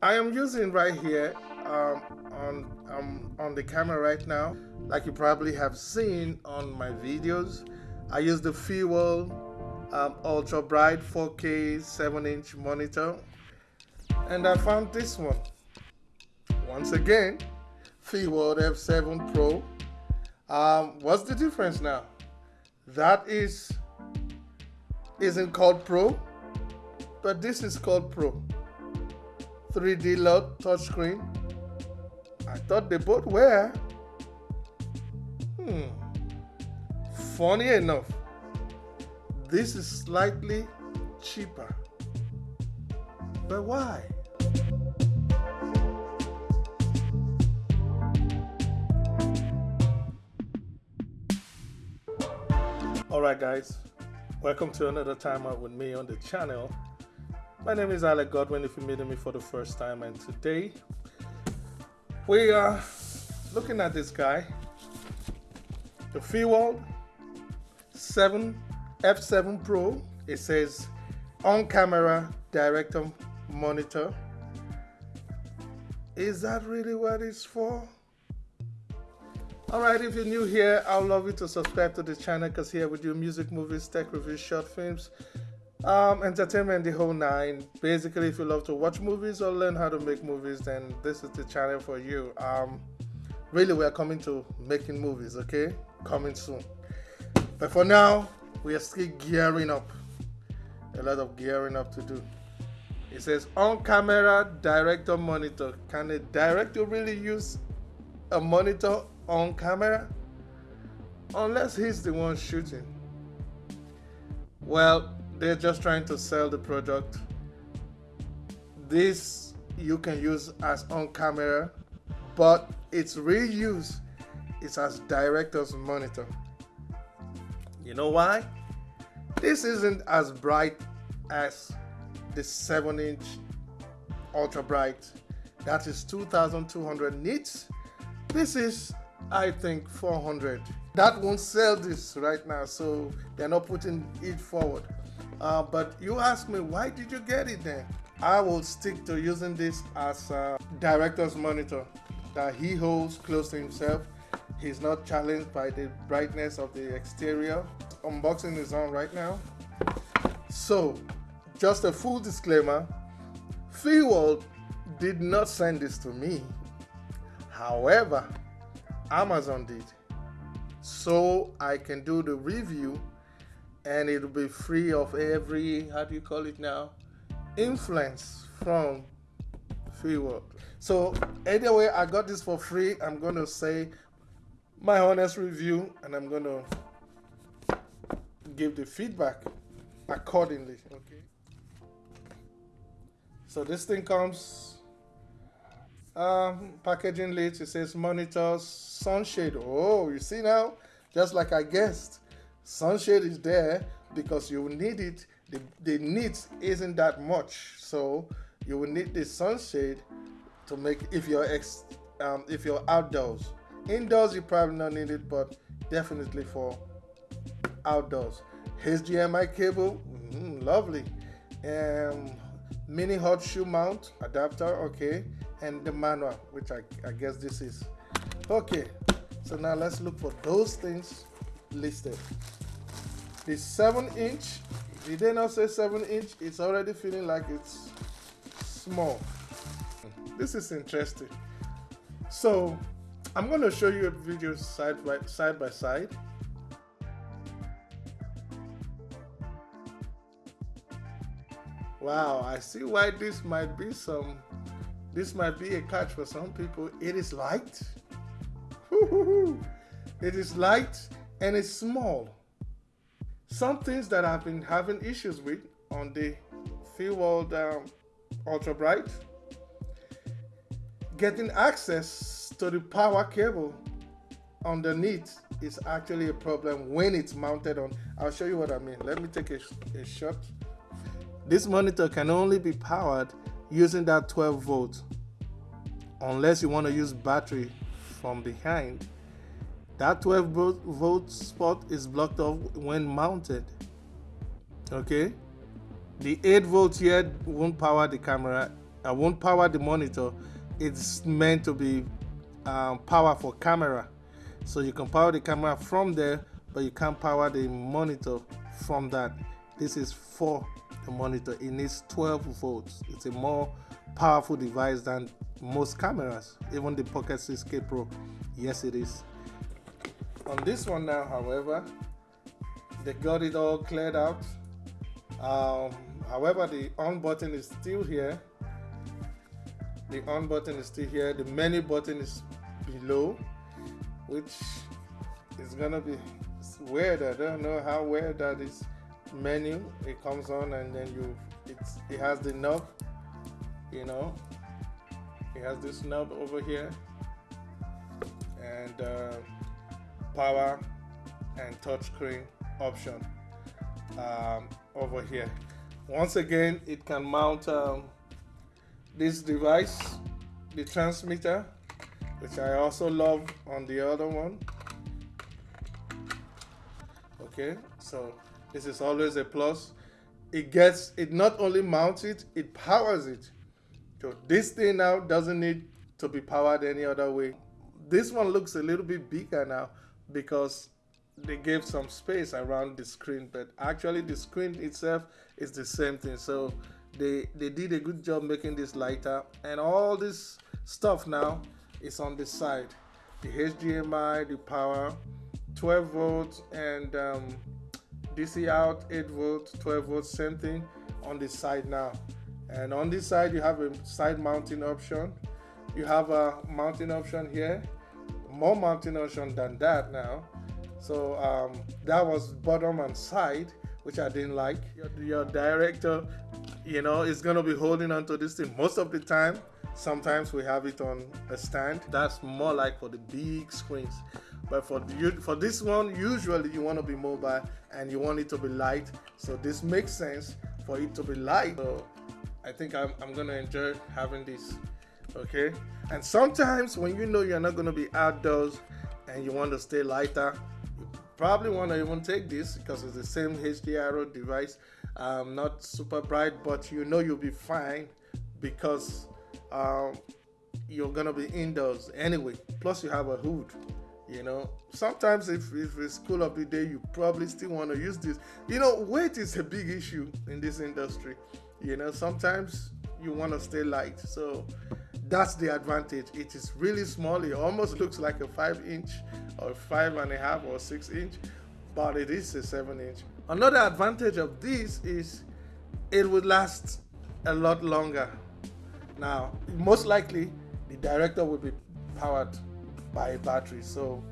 I am using right here um, on um, on the camera right now like you probably have seen on my videos. I use the Feeworld um, ultra bright 4k 7 inch monitor. And I found this one. Once again Feeworld F7 Pro. Um, what's the difference now? That is isn't called Pro but this is called Pro 3D LUT touchscreen. I thought they both were hmm. Funny enough this is slightly cheaper. But why? Alright guys, welcome to another time out with me on the channel. My name is Alec Godwin if you're meeting me for the first time and today we are looking at this guy, the Feeworld 7 F7 Pro. It says on camera director monitor. Is that really what it's for? Alright, if you're new here, I'd love you to subscribe to the channel because here we do music, movies, tech reviews, short films, um, entertainment, the whole nine. Basically, if you love to watch movies or learn how to make movies, then this is the channel for you. Um, really, we are coming to making movies, okay? Coming soon. But for now, we are still gearing up. A lot of gearing up to do. It says on camera director monitor. Can a director really use a monitor on camera unless he's the one shooting. Well, they're just trying to sell the product. This you can use as on camera, but its real use is as director's monitor. You know why? This isn't as bright as the 7 inch ultra bright that is 2200 nits. This is I think 400. That won't sell this right now, so they're not putting it forward. Uh, but you ask me, why did you get it then? I will stick to using this as a director's monitor that he holds close to himself. He's not challenged by the brightness of the exterior. Unboxing is on right now. So, just a full disclaimer, Feeworld did not send this to me. However, Amazon did. So I can do the review and it'll be free of every, how do you call it now? Influence from Feeworld. So anyway, I got this for free. I'm to say my honest review and I'm to give the feedback accordingly. Okay. So this thing comes um, packaging list, it says monitors, sunshade. Oh, you see now, just like I guessed, sunshade is there because you need it. The, the need isn't that much, so you will need the sunshade to make if you're ex, um, if you're outdoors. Indoors, you probably not need it, but definitely for outdoors. HDMI cable, mm, lovely. Um, mini hot shoe mount adapter, okay and the manual which I, I guess this is okay so now let's look for those things listed. The 7 inch. Did they not say 7 inch. It's already feeling like it's small. This is interesting. So I'm going to show you a video side by side by side. Wow I see why this might be some this might be a catch for some people. It is light. It is light and it's small. Some things that I've been having issues with on the Feeworld um, Ultra Bright, getting access to the power cable underneath is actually a problem when it's mounted on. I'll show you what I mean. Let me take a, a shot. This monitor can only be powered using that 12 volt unless you want to use battery from behind that 12 volt spot is blocked off when mounted okay the 8 volt here won't power the camera I won't power the monitor. It's meant to be um, power for camera. So you can power the camera from there, but you can't power the monitor from that. This is for the monitor. It needs 12 volts. It's a more powerful device than most cameras, even the Pocket 6K Pro. Yes, it is. On this one now, however, they got it all cleared out. Um, however, the on button is still here. The on button is still here. The menu button is below, which is gonna be weird. I don't know how weird that is. Menu, it comes on and then you, it's it has the knob, you know. It has this knob over here and uh, power and touchscreen option um, over here. Once again, it can mount um, this device, the transmitter, which I also love on the other one. Okay, so this is always a plus. It gets, it not only mounts it, it powers it. So this thing now doesn't need to be powered any other way. This one looks a little bit bigger now because they gave some space around the screen but actually the screen itself is the same thing. So they they did a good job making this lighter and all this stuff now is on the side. The HDMI the power 12 volts and um, DC out 8 volts 12 volts same thing on the side now. And on this side you have a side mounting option. You have a mounting option here more mountain ocean than that now so um, that was bottom and side, which I didn't like. Your, your director, you know, is gonna be holding onto this thing most of the time. Sometimes we have it on a stand. That's more like for the big screens. But for the, for this one, usually you want to be mobile and you want it to be light. So this makes sense for it to be light. So I think I'm, I'm gonna enjoy having this. Okay. And sometimes when you know you're not gonna be outdoors and you want to stay lighter, you probably want to even take this because it's the same HDRO device. Um, not super bright but you know you'll be fine because um, you're gonna be indoors anyway. Plus you have a hood you know? Sometimes if, if it's cool of the day you probably still want to use this. You know weight is a big issue in this industry you know? Sometimes you want to stay light. So that's the advantage. It is really small. It almost looks like a five inch or five and a half or six inch but it is a seven inch. Another advantage of this is it would last a lot longer. Now most likely the director will be powered by a battery. So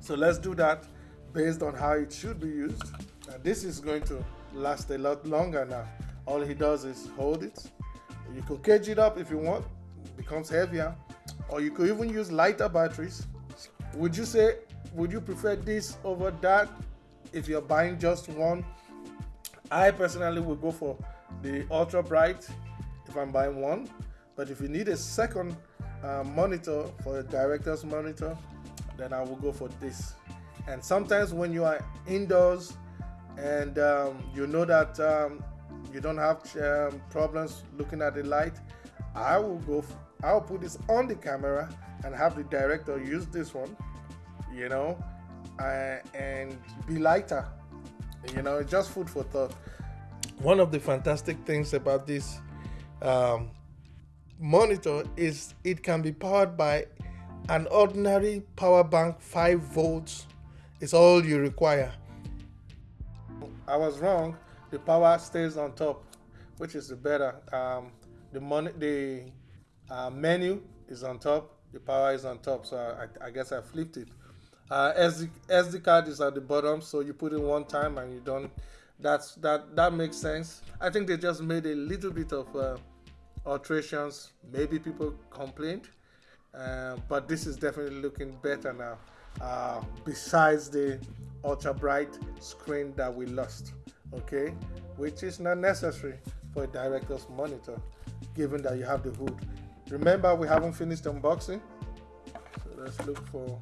so let's do that based on how it should be used. Now this is going to last a lot longer now. All he does is hold it. You can cage it up if you want becomes heavier or you could even use lighter batteries. Would you say would you prefer this over that if you're buying just one? I personally would go for the ultra bright if i'm buying one but if you need a second uh, monitor for a director's monitor then i will go for this. And sometimes when you are indoors and um, you know that um, you don't have um, problems looking at the light i will go i'll put this on the camera and have the director use this one, you know, uh, and be lighter. You know, just food for thought. One of the fantastic things about this um, monitor is it can be powered by an ordinary power bank 5 volts is all you require i was wrong the power stays on top which is the better um, the money the uh, menu is on top the power is on top so I, I guess I flipped it. Uh, SD, SD card is at the bottom so you put in one time and you don't that's that that makes sense. I think they just made a little bit of uh, alterations. Maybe people complained uh, but this is definitely looking better now uh, besides the ultra bright screen that we lost okay? Which is not necessary for a director's monitor given that you have the hood. Remember, we haven't finished unboxing. So let's look for,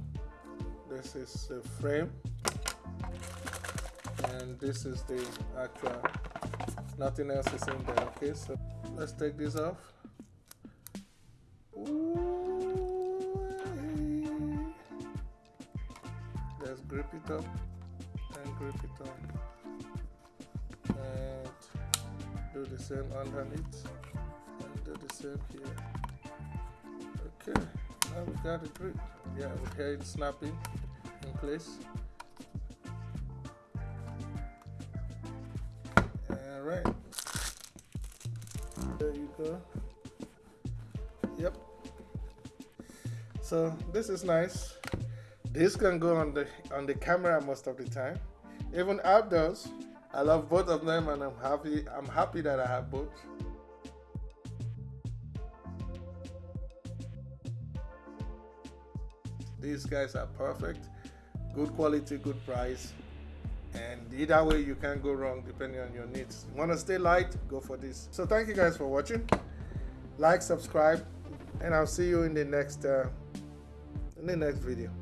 this is the frame. And this is the actual, nothing else is in there, okay? So let's take this off. Let's grip it up and grip it on and do the same underneath the same here. Okay now we got it grip yeah we hear it snapping in place. All right. There you go. Yep. So this is nice. This can go on the on the camera most of the time. Even outdoors i love both of them and i'm happy i'm happy that i have both these guys are perfect. Good quality good price. And either way you can't go wrong depending on your needs. You want to stay light? Go for this. So thank you guys for watching. Like subscribe and i'll see you in the next uh, in the next video